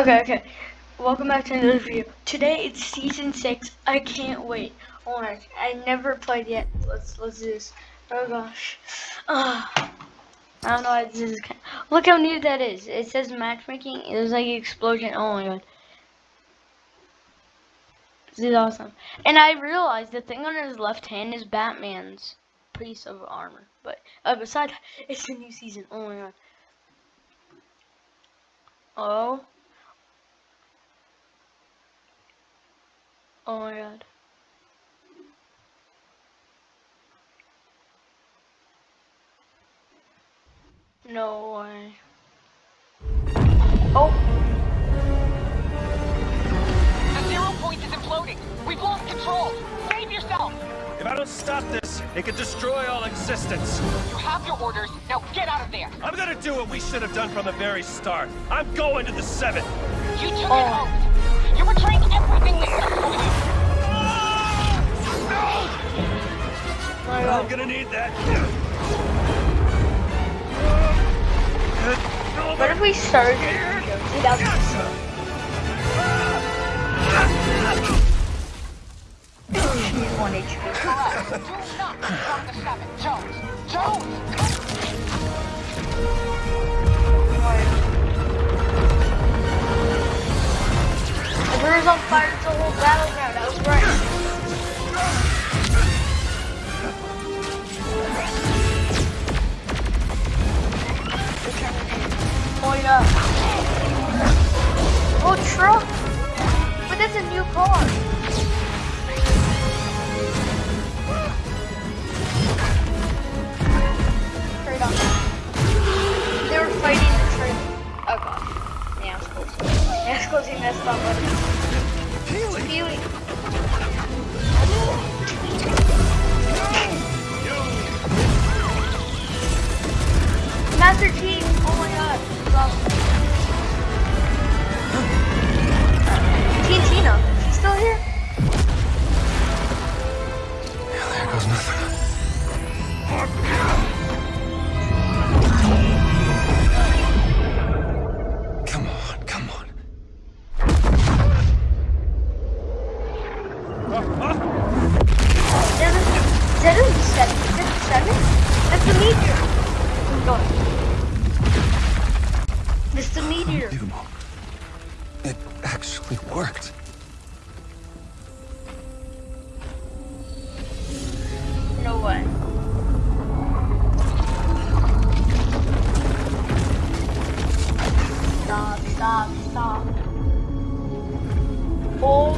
Okay, okay. Welcome back to another video. Today it's season six. I can't wait. Oh my! I never played yet. Let's let's do this. Oh gosh. Uh, I don't know why this is. Look how neat that is. It says matchmaking. It was like explosion. Oh my god. This is awesome. And I realized the thing on his left hand is Batman's piece of armor. But uh, besides, it's a new season. Oh my god. Oh. Oh my god. No way. Oh. The zero point is imploding. We've lost control. Save yourself. If I don't stop this, it could destroy all existence. You have your orders. Now get out of there. I'm gonna do what we should have done from the very start. I'm going to the seven. You took Oh. it out. I'm god. gonna need that. What if we started this video 2000? She's one HP. Do not confront the seven. Jones. Jones. We on fire, a whole battleground. That was right. Point up. Oh, truck! But that's a new car. Straight on. It's close. He messed up. But Peely. That's the meteor. Go. This is the meteor. Unbelievable. It actually worked. No way. Stop, stop, stop. Oh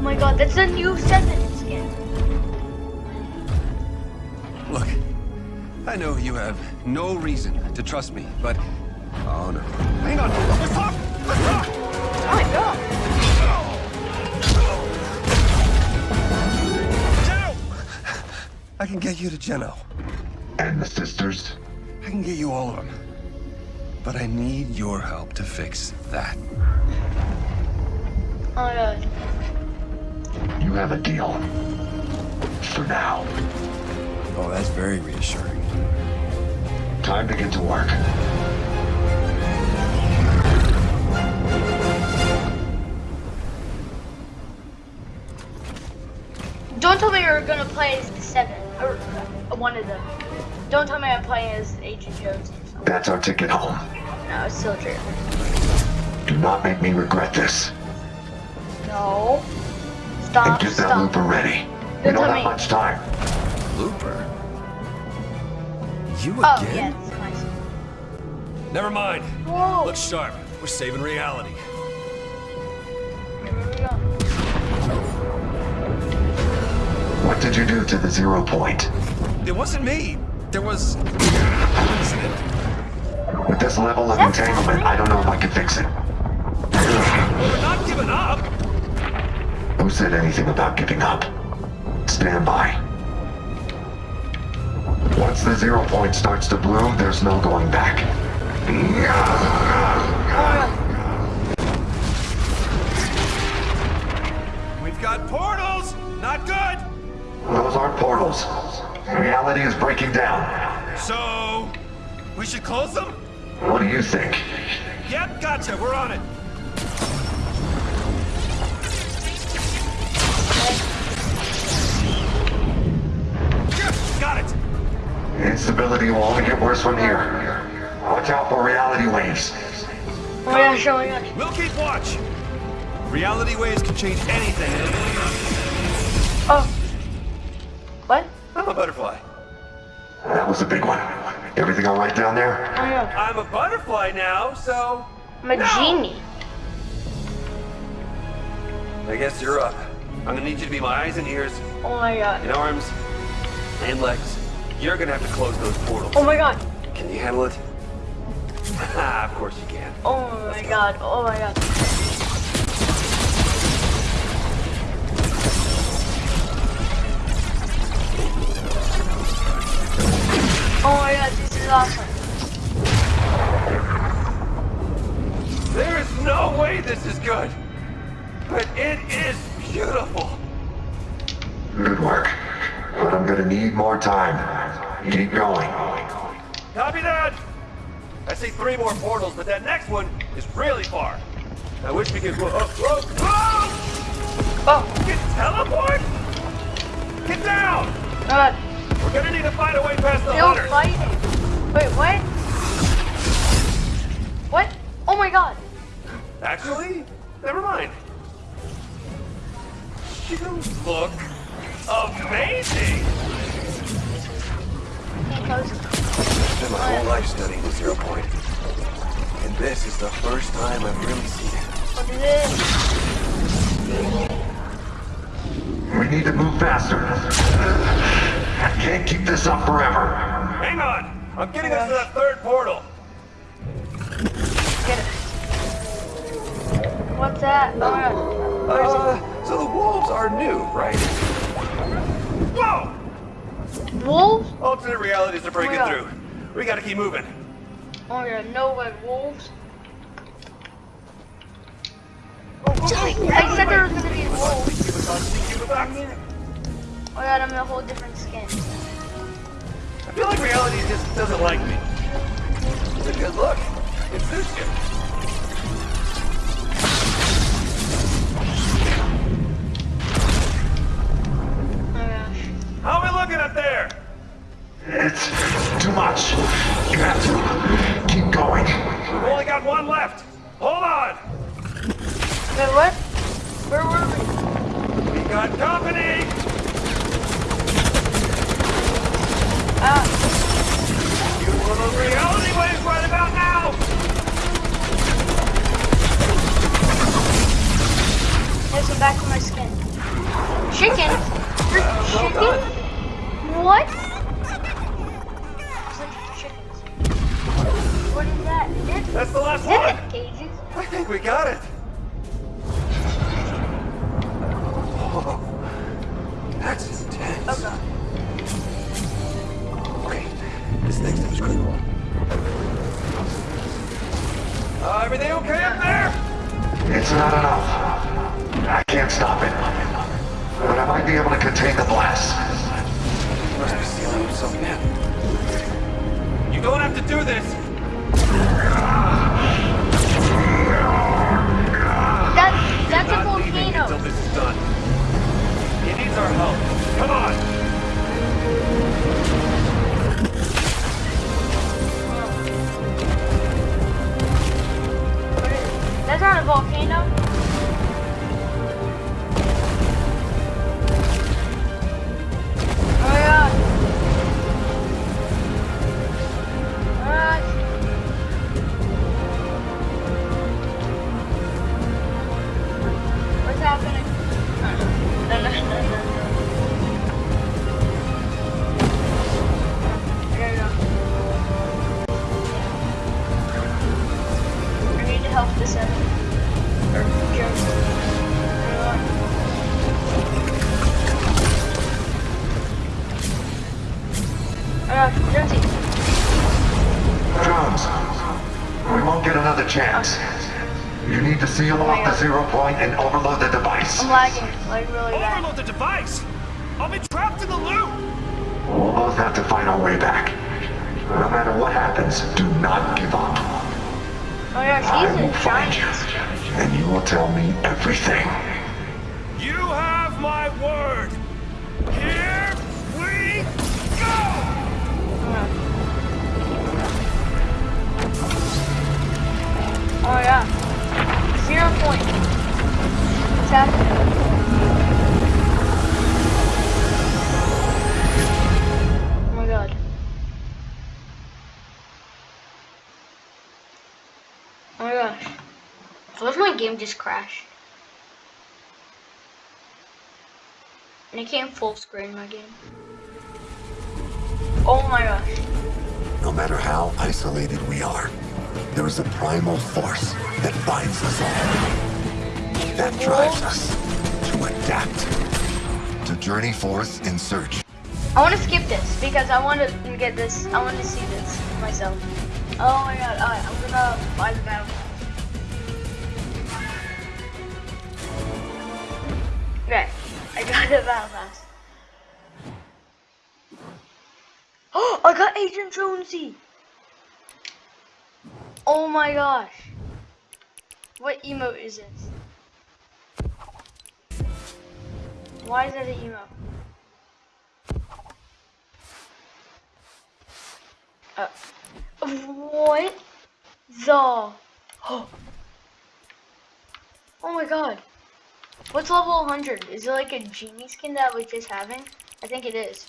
my god, that's a new seven skin. Look, I know you have no reason to trust me, but... Oh, no. Hang on. Let's talk! Let's talk! Oh my god. I can get you to Geno. And the sisters? I can get you all of them. But I need your help to fix that. Oh my god. You have a deal. For now. Oh, that's very reassuring. Time to get to work. Don't tell me you're gonna play as the seven or uh, one of them. Don't tell me I'm playing as Agent Jones. That's our ticket home. No, it's still true. Do not make me regret this. No. And Stop. get that Stop. looper ready. We Don't don't have me. much time. Looper? You Oh again? yeah, it's nice. Never mind. Whoa. Look sharp. We're saving reality. Here we go. What did you do to the zero point? It wasn't me. There was an incident. With this level of That's entanglement, I don't know if I can fix it. We're not giving up. Who said anything about giving up? Stand by. Once the zero point starts to bloom, there's no going back. We've got portals. Not good. Those aren't portals. Reality is breaking down. So, we should close them? What do you think? Yep, gotcha. We're on it. Instability will only get worse from here. Watch out for reality waves. Oh my gosh, oh. We'll keep watch. Reality waves can change anything in a million. Oh. What? I'm a butterfly. That was a big one. Everything all right down there? Oh my god. I'm a butterfly now, so I'm a genie. I guess you're up. I'm gonna need you to be my eyes and ears Oh my god. and arms and legs. You're gonna have to close those portals. Oh my god. Can you handle it? Ah, of course you can. Oh my god. Oh my god. Oh my god, this is awesome. There is no way this is good. But it is beautiful. Good work. But I'm gonna need more time. Keep going. Copy that! I see three more portals, but that next one is really far. I wish we could. Whoa, whoa, whoa! Oh, Get teleport? Get down! god. We're gonna need to find a way past the Still hunters. fighting. Wait, what? What? Oh my god. Actually, never mind. You look amazing. Can't close. Spent my whole life studying the zero point, and this is the first time I've really seen it. What is it? We need to move faster. I can't keep this up forever. Hang on, I'm getting us to that third portal. Get it. What's that? Oh my god. Where is Uh, so the wolves are new, right? Whoa! it? Wolves? Alternate realities are breaking Oh through. We gotta keep moving. Oh yeah, no way, wolves. Oh, oh, oh, oh, I oh, said oh, there was gonna be wolves. Keep us on, keep us on. Oh god, I'm in a whole different skin. I feel like reality just doesn't like me. It's a good look. It suits you. Oh. How are we looking up there? It's too much. You have to keep going. We've only got one left. Hold on. Wait, what? Where were we? We got company. Ah, Use one of those reality waves right about now. let's go back to my skin. Chicken? You're chicken? What? Is that? Is it? That's the last one. cages? I think we got it. Oh, that's intense. Oh god. Okay, this next step is critical. Uh, everything okay up there? It's not enough. I can't stop it. But I might be able to contain the blast. He must be sealing himself in. You don't have to do this. We won't get another chance. You need to seal off the zero point and overload the device device! I'm lagging, like really bad. Overload the device! I'll be trapped in the loop! We'll both have to find our way back. No matter what happens, do not give up. Oh yeah, I will find you, and you will tell me everything. You have my word! Here we go! Oh yeah. Zero point chapter. Oh my gosh. Why if my game just crashed? And it can't full screen my game. Oh my gosh. No matter how isolated we are, there is a primal force that binds us all. That drives us to adapt, to journey forth in search. I want to skip this because I want to get this. I want to see this myself. Oh my god. Alright, I'm gonna buy the battle. Okay, I got the battle pass. Oh, I got Agent Jonesy. Oh my gosh. What emote is this? Why is that an emote? Uh, what the? Oh. oh my god. What's level 100? Is it like a genie skin that we're just having? I think it is.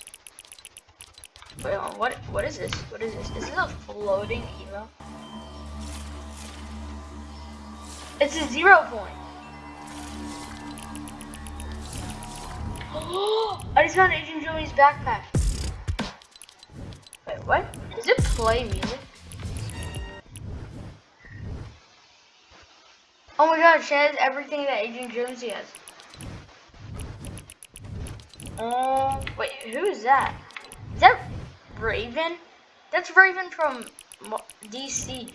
Wait, on, what? What is this? What is this? Is this a floating emo? It's a zero point. I just found Agent Joey's backpack. Wait, what? Does it play music? Oh my god, she has everything that Agent Jonesy has. Oh, wait, who is that? Is that Raven? That's Raven from DC.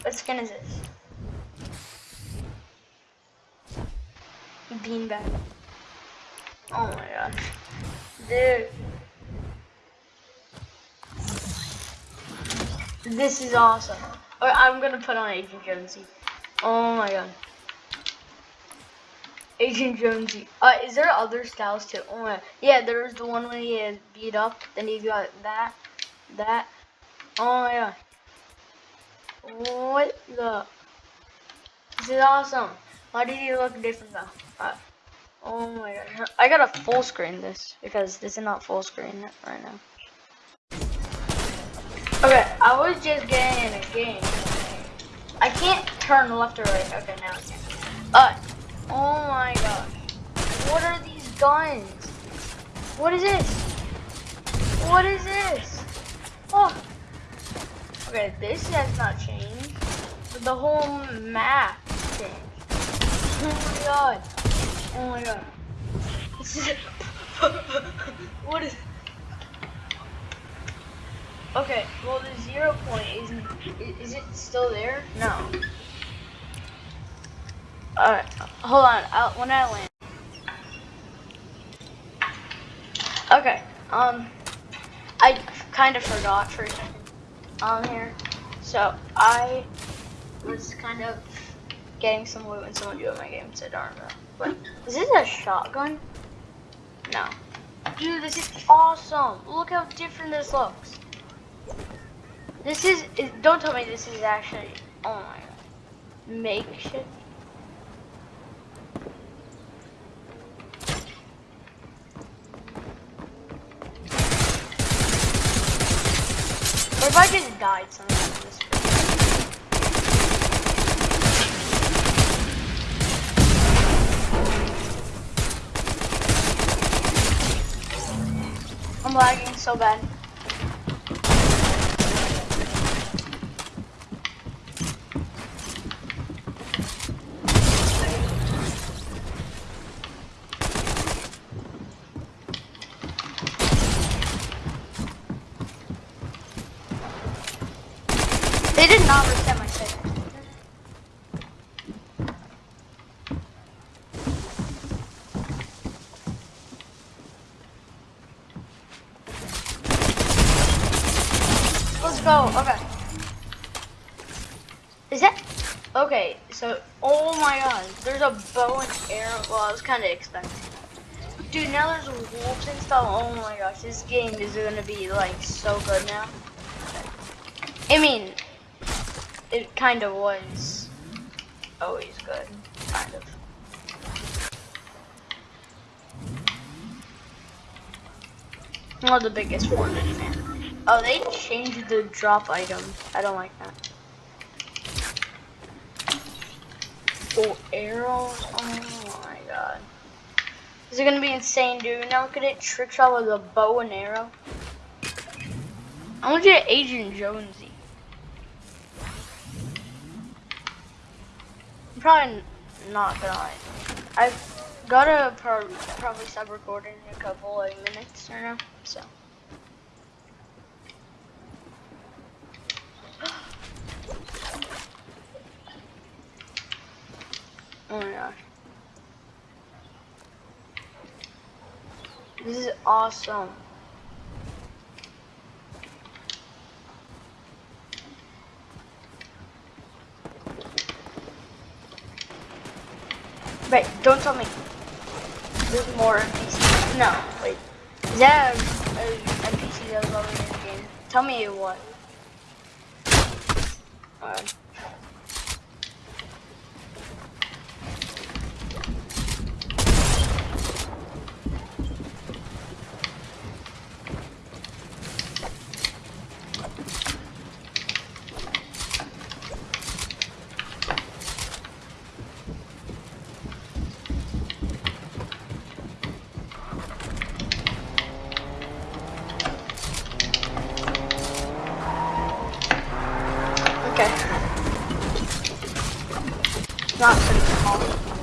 What skin is this? Beanbag. Oh my gosh. Dude. This is awesome. Or I'm gonna put on Agent Jonesy. Oh my god. Agent Jonesy. Uh, is there other styles too? Oh my. Yeah, there's the one when he is beat up. Then he got that, that. Oh my god. What the? This is awesome. Why did he look different though? Oh my god. I gotta full screen this because this is not full screen right now. Okay, I was just getting in a game. I can't turn left or right. Okay, now I can. Uh, oh my god. What are these guns? What is this? What is this? Oh. Okay, this has not changed. The whole map changed. Oh my god. Oh my god. This is what is Okay, well the zero point isn't is it still there? No. Alright, hold on, I'll, when I land. Okay, um I kind of forgot for a second on here. So I was kind of getting some loot and someone joined my game don't know. But is this a shotgun? No. Dude, this is awesome. Look how different this looks. This is, it- don't tell me this is actually, oh my god, makeshift. Or if I just died somehow in this I'm lagging so bad. They did not reset my settings. Let's go. Okay. Is that okay? So, oh my God, there's a bow and arrow. Well, I was kind of expecting. Dude, now there's wolves and stuff. Oh my gosh, this game is gonna be like so good now. I mean, it kind of was always good, kind of. Well, the biggest one. Oh, they changed the drop item. I don't like that. Oh, arrows. Oh my god. This is gonna be insane, dude. Now look at it. Trick shot with a bow and arrow. I want to get Agent Jonesy. I'm probably not gonna lie. I've got to pro probably stop recording in a couple of minutes or now, so. Oh my gosh. This is awesome. Wait, don't tell me. There's more NPCs. No, wait. Is that a, a NPC that was already in the game? Tell me what. Uh, okay. Pretty small. There's